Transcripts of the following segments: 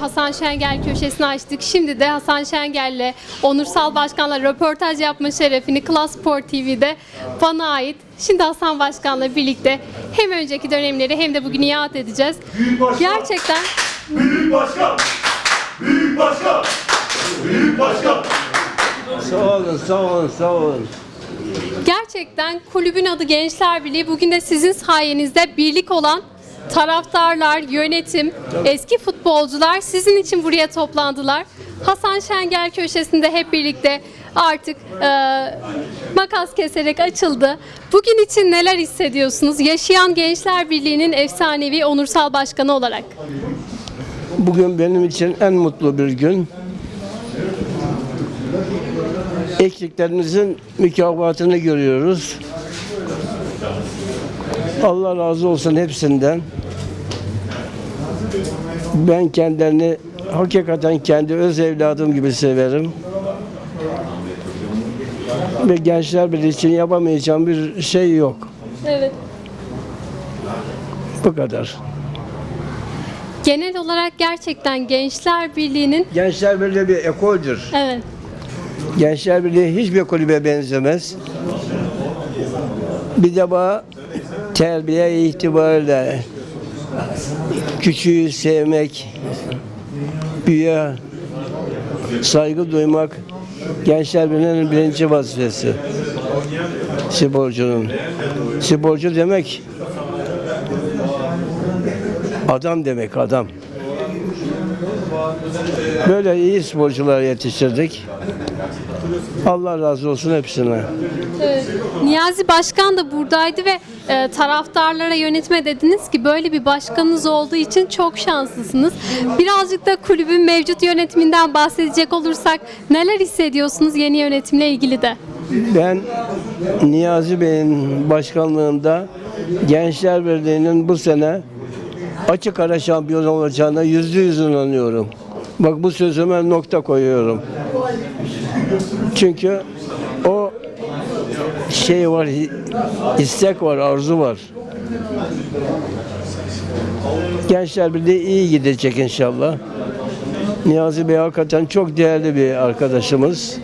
Hasan Şengel köşesini açtık. Şimdi de Hasan Şengel'le Onursal Başkan'la röportaj yapma şerefini Klas Sport TV'de bana ait. Şimdi Hasan Başkan'la birlikte hem önceki dönemleri hem de bugünü yad edeceğiz. Büyük başkan. Gerçekten Büyük başkan. Büyük başkan. Büyük başkan. Sağ olun, sağ olun, sağ olun. Gerçekten kulübün adı Gençler Birliği. Bugün de sizin sayenizde birlik olan taraftarlar, yönetim, eski futbolcular sizin için buraya toplandılar. Hasan Şengel köşesinde hep birlikte artık e, makas keserek açıldı. Bugün için neler hissediyorsunuz? Yaşayan Gençler Birliği'nin efsanevi onursal başkanı olarak. Bugün benim için en mutlu bir gün. Eksiklerimizin mükafatını görüyoruz. Allah razı olsun hepsinden. Ben kendilerini hakikaten kendi öz evladım gibi severim. Ve gençler birliği için yapamayacağım bir şey yok. Evet. Bu kadar. Genel olarak gerçekten Gençler Birliği'nin Gençler Birliği bir ekoldür. evet Gençler Birliği hiçbir kulübe benzemez. Bir de bu terbiye itibariyle küçüğü sevmek, büyüğe saygı duymak Gençler Birliği'nin birinci vazifesi. Sporcunun. Sporcu demek adam demek adam. Böyle iyi sporcular yetiştirdik. Allah razı olsun hepsine. Evet. Niyazi Başkan da buradaydı ve e, taraftarlara yönetme dediniz ki böyle bir başkanınız olduğu için çok şanslısınız. Birazcık da kulübün mevcut yönetiminden bahsedecek olursak neler hissediyorsunuz yeni yönetimle ilgili de? Ben Niyazi Bey'in başkanlığında Gençler Birliği'nin bu sene açık ara şampiyon olacağına yüzde yüz inanıyorum. Bak bu sözüme nokta koyuyorum. Çünkü o şey var, istek var, arzu var. Gençler Birliği iyi gidecek inşallah. Niyazi Bey hakikaten çok değerli bir arkadaşımız.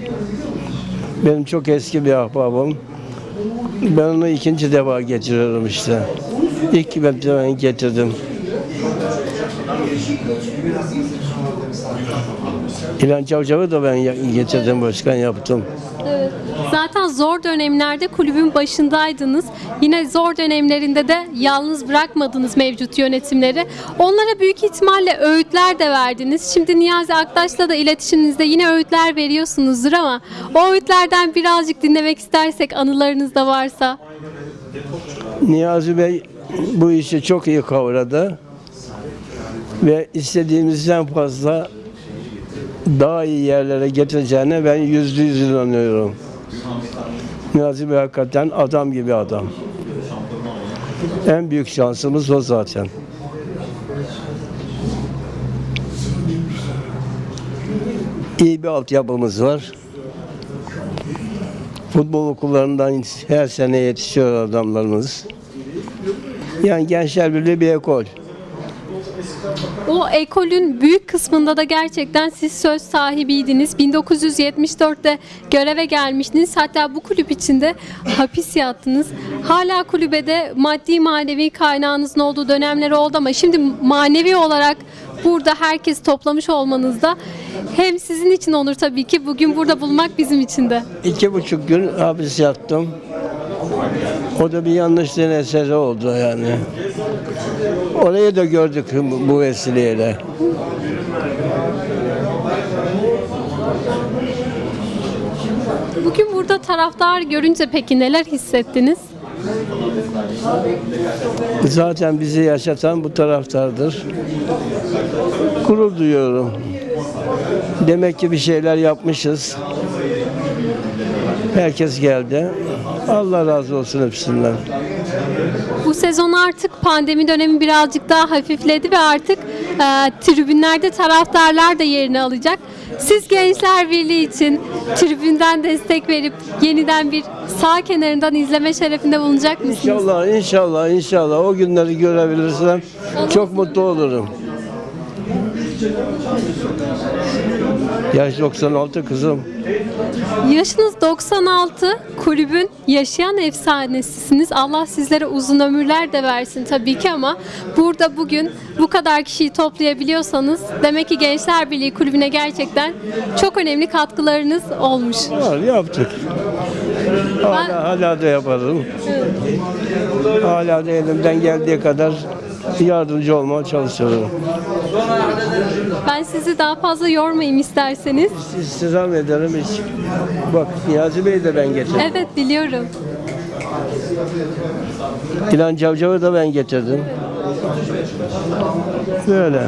Benim çok eski bir ahbabım. Ben onu ikinci defa getiriyorum işte. İlk ben getirdim. İlhan Çavcav'ı da ben getirdim, başkan yaptım. Evet. Zaten zor dönemlerde kulübün başındaydınız. Yine zor dönemlerinde de yalnız bırakmadınız mevcut yönetimleri. Onlara büyük ihtimalle öğütler de verdiniz. Şimdi Niyazi Aktaş'la da iletişiminizde yine öğütler veriyorsunuzdur ama o öğütlerden birazcık dinlemek istersek anılarınızda varsa. Niyazi Bey bu işi çok iyi kavradı. Ve istediğimizden fazla daha iyi yerlere getireceğine ben yüzde yüz inanıyorum. Niyazi Bey hakikaten adam gibi adam. En büyük şansımız o zaten. İyi bir altyapımız var. Futbol okullarından her sene yetişiyor adamlarımız. Yani Gençler Birliği bir ekol. O ekolün büyük kısmında da gerçekten siz söz sahibiydiniz. 1974'te göreve gelmiştiniz. Hatta bu kulüp içinde hapis yattınız. Hala kulübede maddi manevi kaynağınızın olduğu dönemler oldu ama şimdi manevi olarak burada herkes toplamış olmanızda hem sizin için onur tabii ki bugün burada bulmak bizim için de. İki buçuk gün hapis yattım. O da bir yanlışlığın eseri oldu yani. Orayı da gördük bu- vesileyle. Bugün burada taraftar görünce peki neler hissettiniz? Zaten bizi yaşatan bu taraftardır. Gurur duyuyorum. Demek ki bir şeyler yapmışız. Herkes geldi. Allah razı olsun hepsinden. Bu sezon artık pandemi dönemi birazcık daha hafifledi ve artık e, tribünlerde taraftarlar da yerini alacak. Siz Gençler Birliği için tribünden destek verip yeniden bir sağ kenarından izleme şerefinde bulunacak mısınız? İnşallah, inşallah, inşallah o günleri görebilirsem çok mutlu olurum. Yaş 96 kızım. Yaşınız 96, kulübün yaşayan efsanesisiniz. Allah sizlere uzun ömürler de versin tabii ki ama burada bugün bu kadar kişiyi toplayabiliyorsanız demek ki Gençler Birliği kulübüne gerçekten çok önemli katkılarınız olmuş. Var yaptık. Hala, hala da yaparım. Hala da elimden geldiği kadar yardımcı olmaya çalışıyorum. Ben sizi daha fazla yormayayım isterseniz. İstizam ederim hiç. Bak Niyazi Bey de ben getirdim. Evet biliyorum. İlan Cavcav'ı da ben getirdim. Böyle.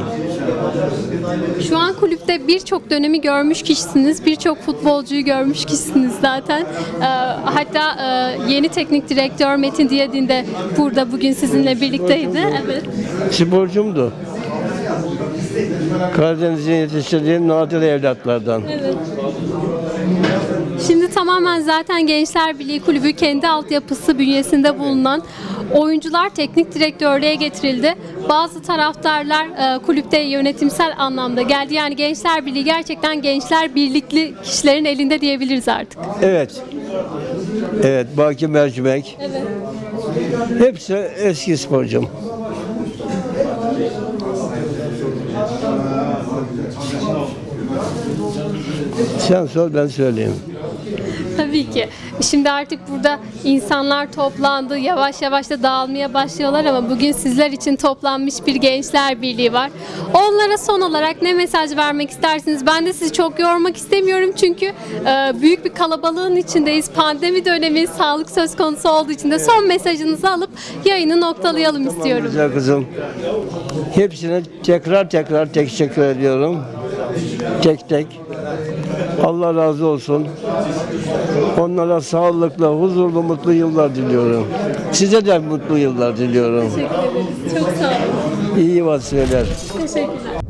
Şu an kulüpte birçok dönemi görmüş kişisiniz. Birçok futbolcuyu görmüş kişisiniz zaten. Ee, hatta e, yeni teknik direktör Metin Diyadin de burada bugün sizinle birlikteydi. Evet. Sporcumdu. Karadeniz'in yetiştirdiği nadir evlatlardan. Evet. Şimdi tamamen zaten Gençler Birliği Kulübü kendi altyapısı bünyesinde bulunan oyuncular teknik direktörlüğe getirildi. Bazı taraftarlar e, kulüpte yönetimsel anlamda geldi. Yani Gençler Birliği gerçekten gençler birlikli kişilerin elinde diyebiliriz artık. Evet. Evet, Baki Mercimek. Evet. Hepsi eski sporcum. Sen sor ben söyleyeyim. Tabii ki. Şimdi artık burada insanlar toplandı. Yavaş yavaş da dağılmaya başlıyorlar ama bugün sizler için toplanmış bir gençler birliği var. Onlara son olarak ne mesaj vermek istersiniz? Ben de sizi çok yormak istemiyorum çünkü e, büyük bir kalabalığın içindeyiz. Pandemi dönemi, sağlık söz konusu olduğu için de son mesajınızı alıp yayını noktalayalım istiyorum. Güzel kızım. Hepsine tekrar tekrar teşekkür ediyorum. Tek tek. Allah razı olsun. Onlara sağlıklı, huzurlu, mutlu yıllar diliyorum. Size de mutlu yıllar diliyorum. Teşekkür ederiz. Çok sağ olun. İyi vasiyeler. Teşekkürler.